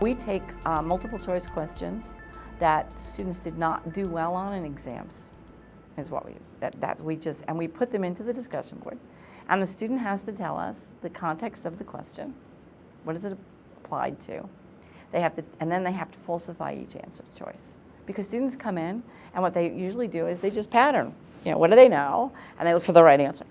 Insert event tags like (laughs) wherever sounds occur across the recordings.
we take uh, multiple choice questions that students did not do well on in exams, is what we, that, that we just, and we put them into the discussion board. And the student has to tell us the context of the question. What is it applied to? They have to, and then they have to falsify each answer choice. Because students come in, and what they usually do is they just pattern. You know, what do they know? And they look for the right answer.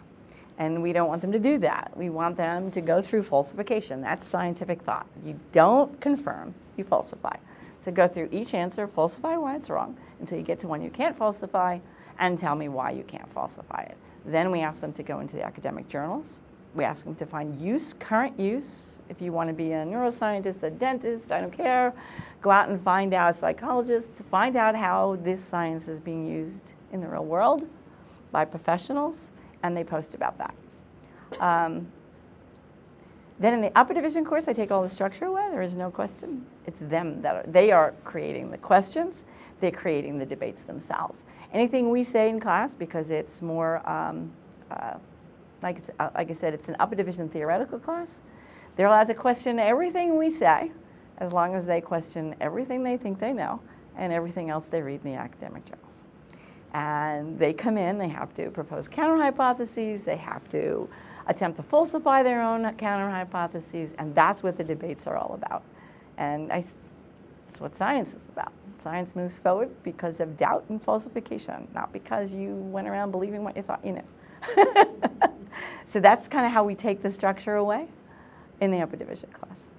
And we don't want them to do that. We want them to go through falsification. That's scientific thought. You don't confirm, you falsify. So go through each answer, falsify why it's wrong, until you get to one you can't falsify, and tell me why you can't falsify it. Then we ask them to go into the academic journals. We ask them to find use, current use. If you want to be a neuroscientist, a dentist, I don't care. Go out and find out, a psychologist, find out how this science is being used in the real world by professionals and they post about that. Um, then in the upper division course, I take all the structure away. There is no question. It's them that are, they are creating the questions. They're creating the debates themselves. Anything we say in class, because it's more, um, uh, like, uh, like I said, it's an upper division theoretical class. They're allowed to question everything we say, as long as they question everything they think they know and everything else they read in the academic journals. And they come in, they have to propose counter hypotheses, they have to attempt to falsify their own counter hypotheses, and that's what the debates are all about. And I, that's what science is about. Science moves forward because of doubt and falsification, not because you went around believing what you thought you knew. (laughs) so that's kind of how we take the structure away in the upper division class.